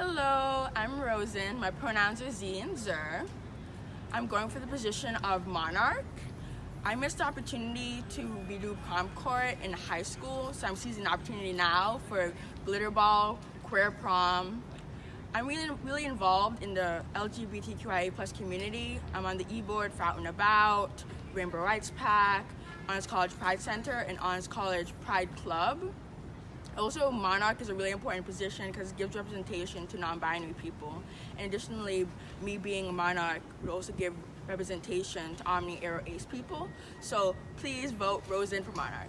Hello, I'm Rosen. My pronouns are Ze and Zer. I'm going for the position of Monarch. I missed the opportunity to redo prom court in high school, so I'm seizing the opportunity now for glitter ball, queer prom. I'm really, really involved in the LGBTQIA plus community. I'm on the e-board for Out and About, Rainbow Rights Pack, Honors College Pride Center, and Honors College Pride Club. Also, Monarch is a really important position because it gives representation to non-binary people. And additionally, me being a Monarch would also give representation to Omni Aro Ace people. So please vote Rosen for Monarch.